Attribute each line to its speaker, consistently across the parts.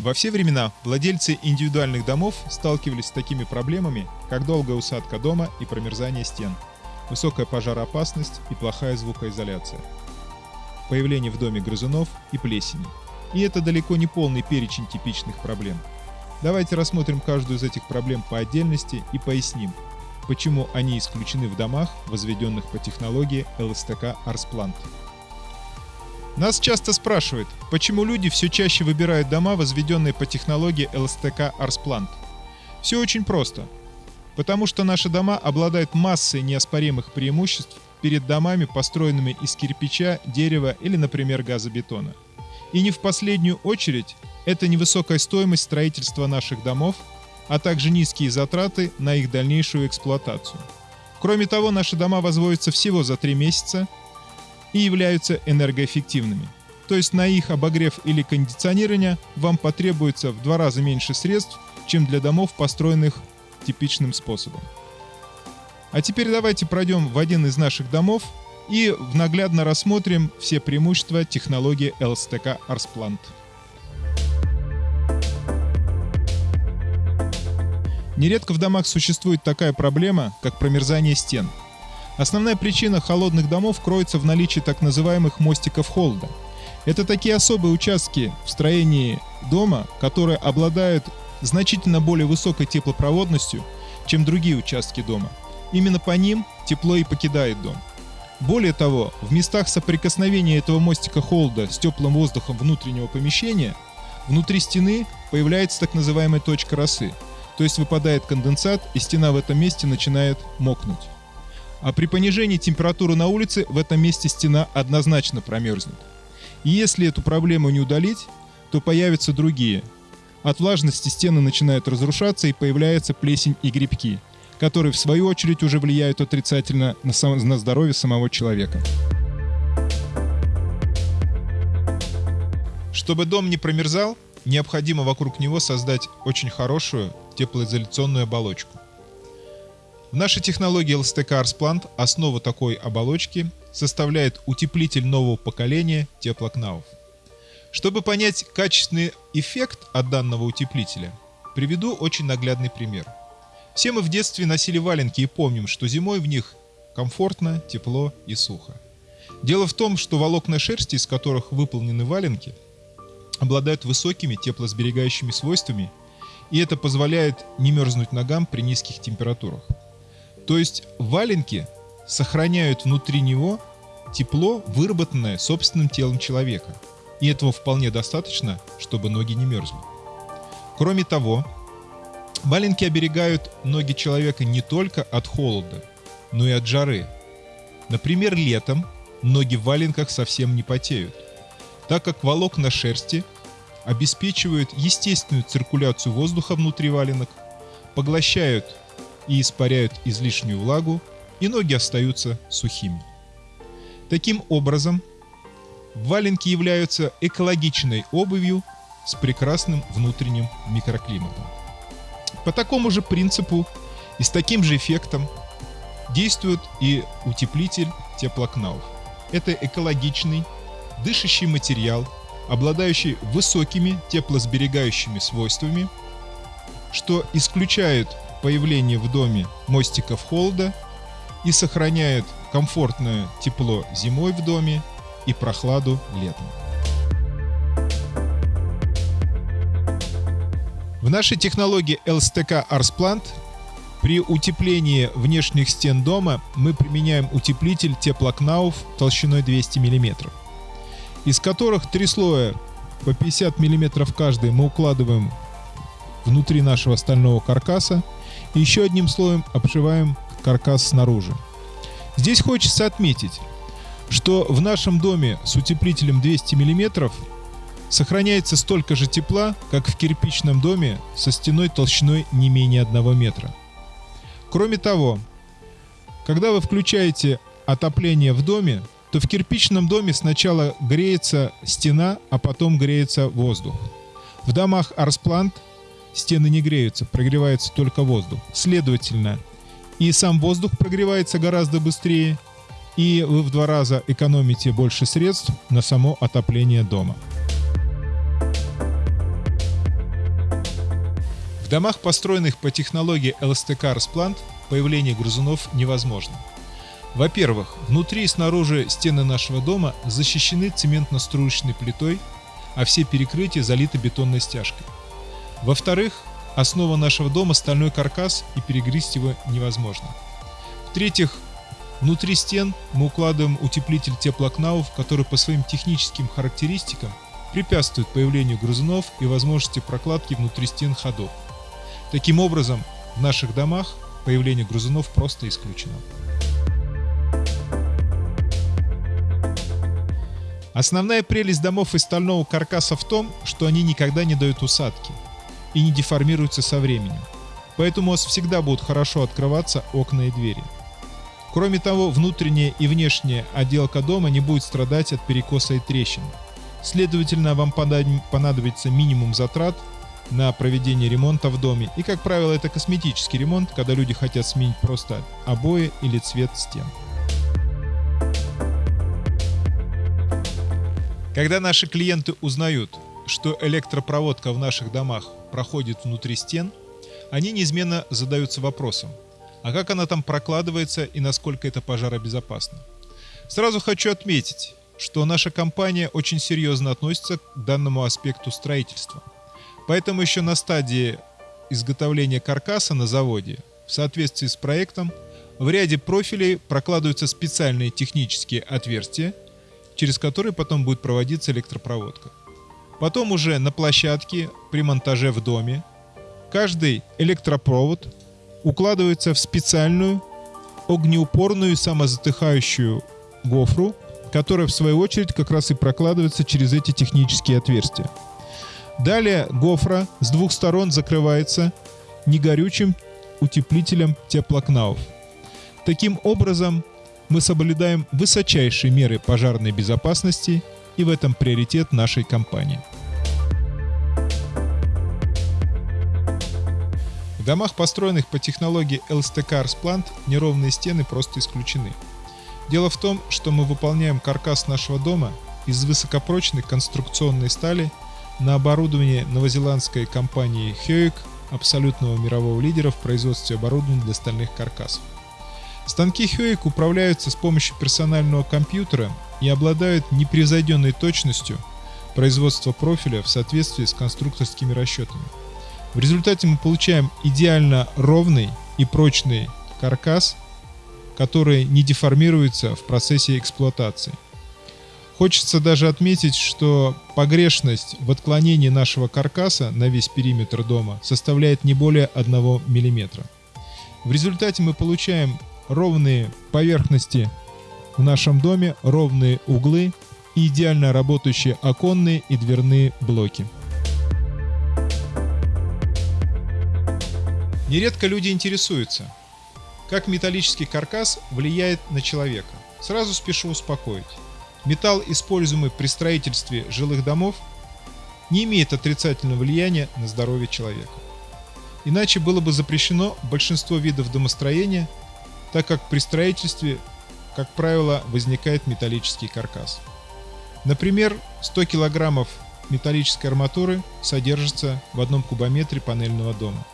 Speaker 1: Во все времена владельцы индивидуальных домов сталкивались с такими проблемами, как долгая усадка дома и промерзание стен, высокая пожароопасность и плохая звукоизоляция, появление в доме грызунов и плесени. И это далеко не полный перечень типичных проблем. Давайте рассмотрим каждую из этих проблем по отдельности и поясним, почему они исключены в домах, возведенных по технологии ЛСТК Арсплант. Нас часто спрашивают, почему люди все чаще выбирают дома, возведенные по технологии ЛСТК Арсплант. Все очень просто. Потому что наши дома обладают массой неоспоримых преимуществ перед домами, построенными из кирпича, дерева или, например, газобетона. И не в последнюю очередь, это невысокая стоимость строительства наших домов, а также низкие затраты на их дальнейшую эксплуатацию. Кроме того, наши дома возводятся всего за 3 месяца и являются энергоэффективными. То есть на их обогрев или кондиционирование вам потребуется в два раза меньше средств, чем для домов, построенных типичным способом. А теперь давайте пройдем в один из наших домов и наглядно рассмотрим все преимущества технологии LSTK Arsplant. Нередко в домах существует такая проблема, как промерзание стен – Основная причина холодных домов кроется в наличии так называемых мостиков холода. Это такие особые участки в строении дома, которые обладают значительно более высокой теплопроводностью, чем другие участки дома. Именно по ним тепло и покидает дом. Более того, в местах соприкосновения этого мостика холода с теплым воздухом внутреннего помещения внутри стены появляется так называемая точка росы, то есть выпадает конденсат и стена в этом месте начинает мокнуть. А при понижении температуры на улице в этом месте стена однозначно промерзнет. И если эту проблему не удалить, то появятся другие. От влажности стены начинают разрушаться и появляется плесень и грибки, которые в свою очередь уже влияют отрицательно на, сам, на здоровье самого человека. Чтобы дом не промерзал, необходимо вокруг него создать очень хорошую теплоизоляционную оболочку. В нашей технологии LSTK Arsplant основу такой оболочки составляет утеплитель нового поколения теплокнавов. Чтобы понять качественный эффект от данного утеплителя, приведу очень наглядный пример. Все мы в детстве носили валенки и помним, что зимой в них комфортно, тепло и сухо. Дело в том, что волокна шерсти, из которых выполнены валенки, обладают высокими теплосберегающими свойствами, и это позволяет не мерзнуть ногам при низких температурах. То есть валенки сохраняют внутри него тепло, выработанное собственным телом человека. И этого вполне достаточно, чтобы ноги не мерзли. Кроме того, валенки оберегают ноги человека не только от холода, но и от жары. Например, летом ноги в валенках совсем не потеют, так как волокна шерсти обеспечивают естественную циркуляцию воздуха внутри валенок, поглощают и испаряют излишнюю влагу, и ноги остаются сухими. Таким образом, валенки являются экологичной обувью с прекрасным внутренним микроклиматом. По такому же принципу и с таким же эффектом действует и утеплитель теплокнауф. Это экологичный, дышащий материал, обладающий высокими теплосберегающими свойствами, что исключает появление в доме мостиков холода и сохраняют комфортное тепло зимой в доме и прохладу летом. В нашей технологии LSTK Arsplant при утеплении внешних стен дома мы применяем утеплитель теплокнауф толщиной 200 мм, из которых три слоя по 50 мм каждый мы укладываем внутри нашего стального каркаса и еще одним слоем обшиваем каркас снаружи. Здесь хочется отметить, что в нашем доме с утеплителем 200 мм сохраняется столько же тепла, как в кирпичном доме со стеной толщиной не менее 1 метра. Кроме того, когда вы включаете отопление в доме, то в кирпичном доме сначала греется стена, а потом греется воздух. В домах Арсплант стены не греются, прогревается только воздух. Следовательно, и сам воздух прогревается гораздо быстрее, и вы в два раза экономите больше средств на само отопление дома. В домах, построенных по технологии LSTK Rasplant, появление грызунов невозможно. Во-первых, внутри и снаружи стены нашего дома защищены цементно-струечной плитой, а все перекрытия залиты бетонной стяжкой. Во-вторых, основа нашего дома стальной каркас и перегрызть его невозможно. В-третьих, внутри стен мы укладываем утеплитель теплокнаув, который по своим техническим характеристикам препятствует появлению грызунов и возможности прокладки внутри стен ходов. Таким образом, в наших домах появление грызунов просто исключено. Основная прелесть домов из стального каркаса в том, что они никогда не дают усадки и не деформируются со временем. Поэтому у вас всегда будут хорошо открываться окна и двери. Кроме того, внутренняя и внешняя отделка дома не будет страдать от перекоса и трещин. Следовательно, вам понадобится минимум затрат на проведение ремонта в доме. И, как правило, это косметический ремонт, когда люди хотят сменить просто обои или цвет стен. Когда наши клиенты узнают, что электропроводка в наших домах проходит внутри стен, они неизменно задаются вопросом, а как она там прокладывается и насколько это пожаробезопасно. Сразу хочу отметить, что наша компания очень серьезно относится к данному аспекту строительства. Поэтому еще на стадии изготовления каркаса на заводе, в соответствии с проектом, в ряде профилей прокладываются специальные технические отверстия – через который потом будет проводиться электропроводка. Потом уже на площадке при монтаже в доме каждый электропровод укладывается в специальную огнеупорную самозатыхающую гофру, которая в свою очередь как раз и прокладывается через эти технические отверстия. Далее гофра с двух сторон закрывается негорючим утеплителем теплокнаув. Таким образом, мы соблюдаем высочайшие меры пожарной безопасности и в этом приоритет нашей компании. В домах, построенных по технологии LSTK Arsplant, неровные стены просто исключены. Дело в том, что мы выполняем каркас нашего дома из высокопрочной конструкционной стали на оборудование новозеландской компании Hyoik, абсолютного мирового лидера в производстве оборудования для стальных каркасов. Станки Хёик управляются с помощью персонального компьютера и обладают непревзойденной точностью производства профиля в соответствии с конструкторскими расчетами. В результате мы получаем идеально ровный и прочный каркас, который не деформируется в процессе эксплуатации. Хочется даже отметить, что погрешность в отклонении нашего каркаса на весь периметр дома составляет не более 1 мм. В результате мы получаем ровные поверхности в нашем доме, ровные углы и идеально работающие оконные и дверные блоки. Нередко люди интересуются, как металлический каркас влияет на человека. Сразу спешу успокоить. Металл, используемый при строительстве жилых домов, не имеет отрицательного влияния на здоровье человека. Иначе было бы запрещено большинство видов домостроения так как при строительстве, как правило, возникает металлический каркас. Например, 100 кг металлической арматуры содержится в одном кубометре панельного дома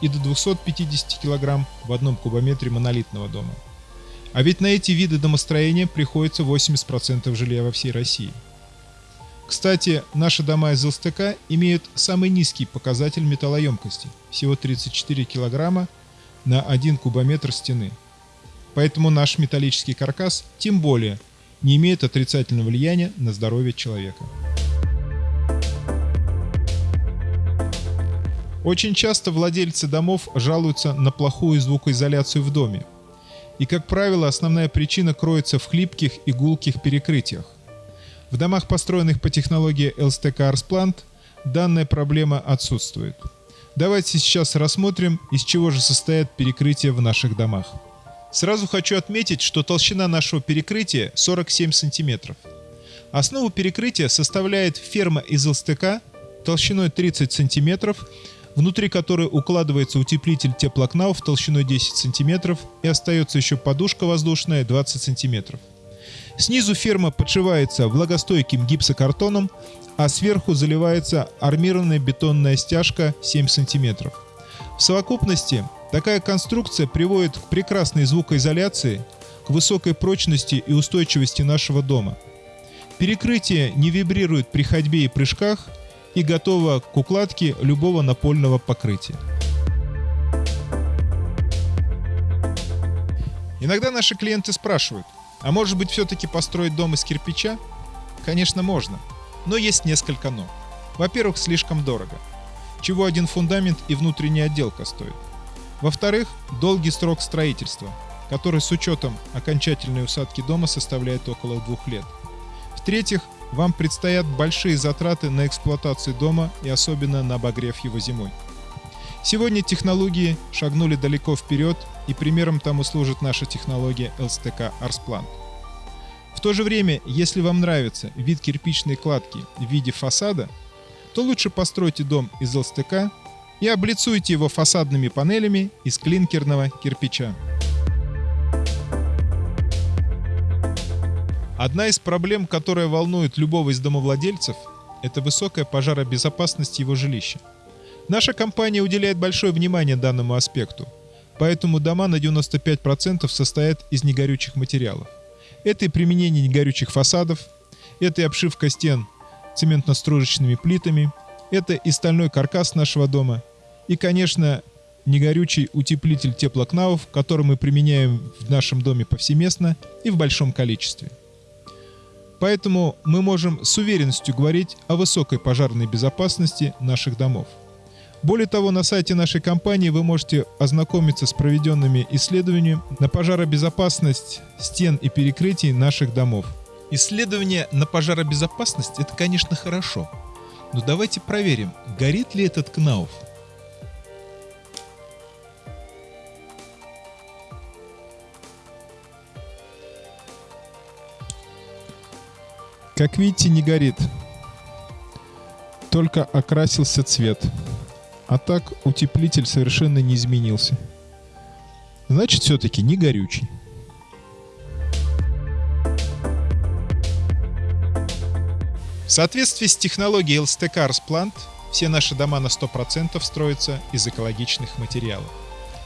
Speaker 1: и до 250 кг в одном кубометре монолитного дома. А ведь на эти виды домостроения приходится 80% жилья во всей России. Кстати, наши дома из ЛСТК имеют самый низкий показатель металлоемкости – всего 34 кг на 1 кубометр стены – Поэтому наш металлический каркас тем более не имеет отрицательного влияния на здоровье человека. Очень часто владельцы домов жалуются на плохую звукоизоляцию в доме. И, как правило, основная причина кроется в хлипких и гулких перекрытиях. В домах, построенных по технологии LSTK Arsplant, данная проблема отсутствует. Давайте сейчас рассмотрим, из чего же состоят перекрытия в наших домах. Сразу хочу отметить, что толщина нашего перекрытия 47 см. Основу перекрытия составляет ферма из ЛСТК толщиной 30 см, внутри которой укладывается утеплитель теплокнауф толщиной 10 см и остается еще подушка воздушная 20 см. Снизу ферма подшивается влагостойким гипсокартоном, а сверху заливается армированная бетонная стяжка 7 см. В совокупности такая конструкция приводит к прекрасной звукоизоляции, к высокой прочности и устойчивости нашего дома. Перекрытие не вибрирует при ходьбе и прыжках и готово к укладке любого напольного покрытия. Иногда наши клиенты спрашивают, а может быть все-таки построить дом из кирпича? Конечно, можно, но есть несколько «но». Во-первых, слишком дорого, чего один фундамент и внутренняя отделка стоит. Во-вторых, долгий срок строительства, который с учетом окончательной усадки дома составляет около двух лет. В-третьих, вам предстоят большие затраты на эксплуатацию дома и особенно на обогрев его зимой. Сегодня технологии шагнули далеко вперед, и примером тому служит наша технология LSTK Arsplant. В то же время, если вам нравится вид кирпичной кладки в виде фасада, то лучше постройте дом из ЛСТК и облицуйте его фасадными панелями из клинкерного кирпича. Одна из проблем, которая волнует любого из домовладельцев, это высокая пожаробезопасность его жилища. Наша компания уделяет большое внимание данному аспекту, поэтому дома на 95% состоят из негорючих материалов. Это и применение негорючих фасадов, это и обшивка стен цементно-стружечными плитами, это и стальной каркас нашего дома, и, конечно, негорючий утеплитель теплокнавов, который мы применяем в нашем доме повсеместно и в большом количестве. Поэтому мы можем с уверенностью говорить о высокой пожарной безопасности наших домов. Более того, на сайте нашей компании вы можете ознакомиться с проведенными исследованиями на пожаробезопасность стен и перекрытий наших домов. Исследование на пожаробезопасность – это, конечно, хорошо. Но давайте проверим, горит ли этот КНАУФ. Как видите, не горит. Только окрасился цвет. А так утеплитель совершенно не изменился. Значит, все-таки не горючий. В соответствии с технологией LSTK Arsplant, все наши дома на 100% строятся из экологичных материалов.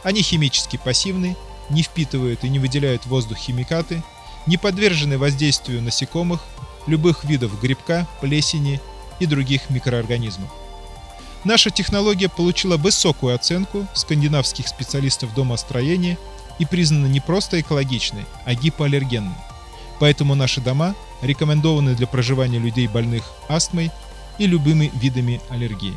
Speaker 1: Они химически пассивны, не впитывают и не выделяют воздух химикаты, не подвержены воздействию насекомых, любых видов грибка, плесени и других микроорганизмов. Наша технология получила высокую оценку скандинавских специалистов домостроения и признана не просто экологичной, а гипоаллергенной. Поэтому наши дома рекомендованы для проживания людей больных астмой и любыми видами аллергии.